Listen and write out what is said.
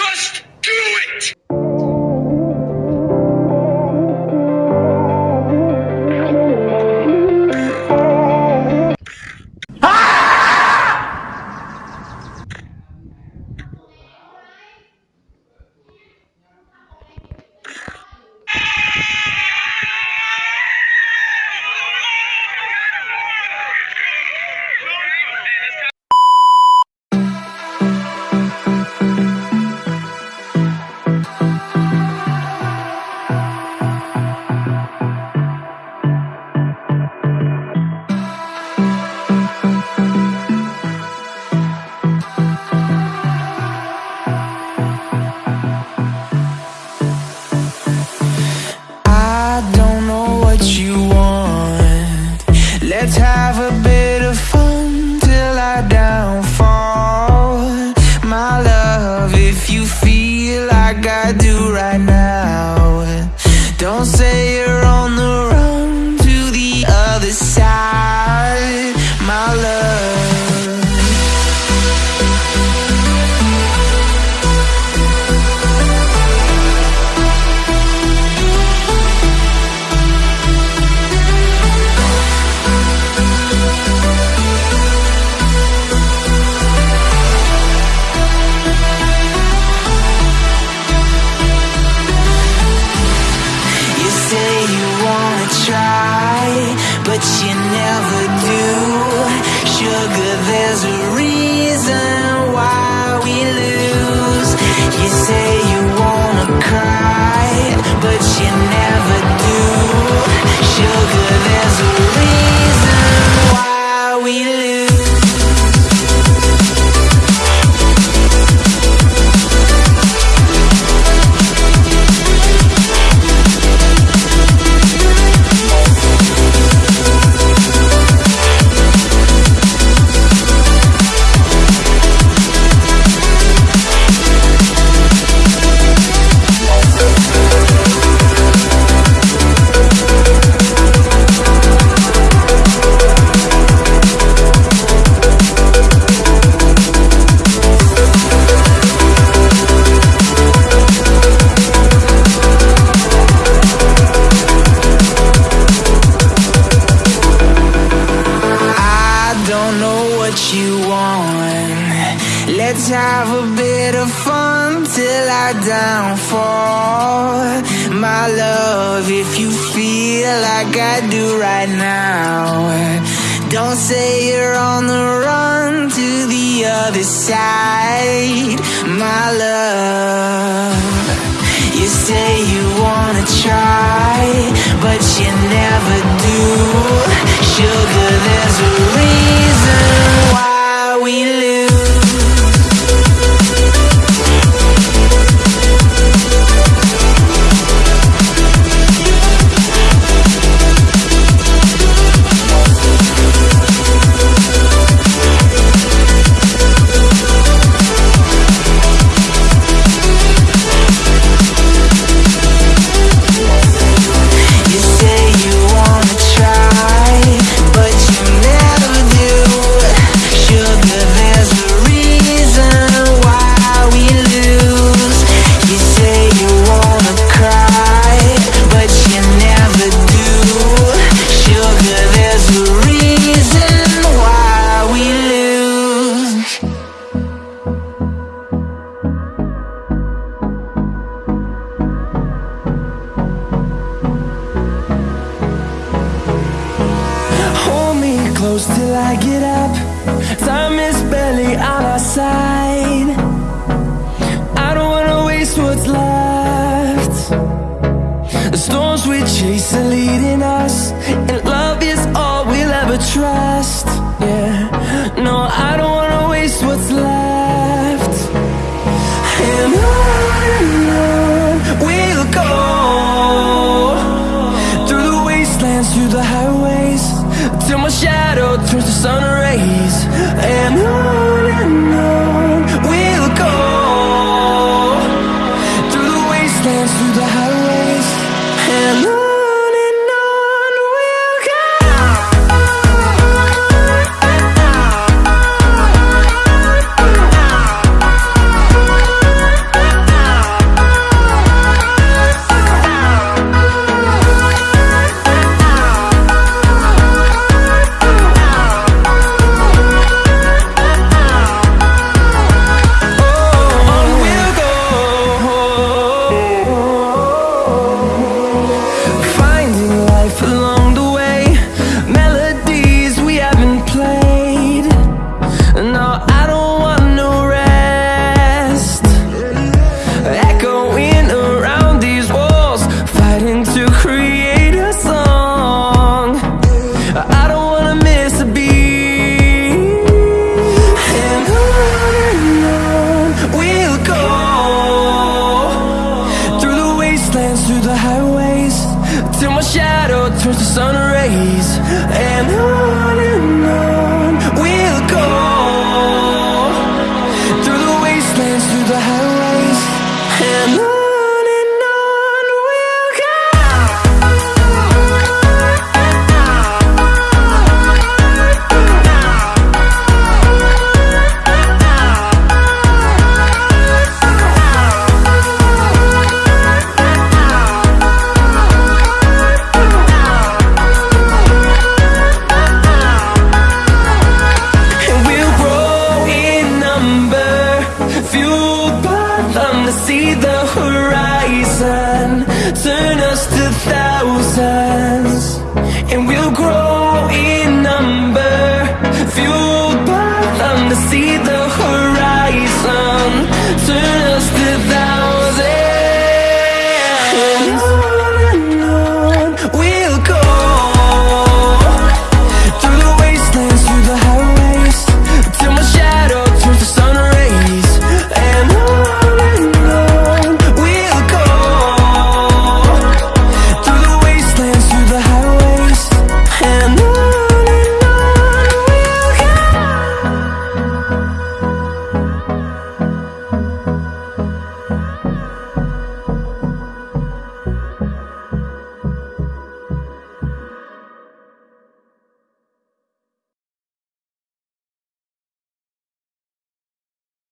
Just do it! Let's have a bit of fun till I downfall. Downfall. My love, if you feel like I do right now, don't say you're on the run to the other side. My love. You say you wanna try, but you never do. Sugar, there's on our side. I don't wanna waste what's left. The storms we chase are leading us, and love is all we'll ever trust. Yeah, no, I don't wanna waste what's left. And on and on we'll go through the wastelands, through the highways, till my shadow turns to sun rays. And on my shadow turns to sun rays And on and on.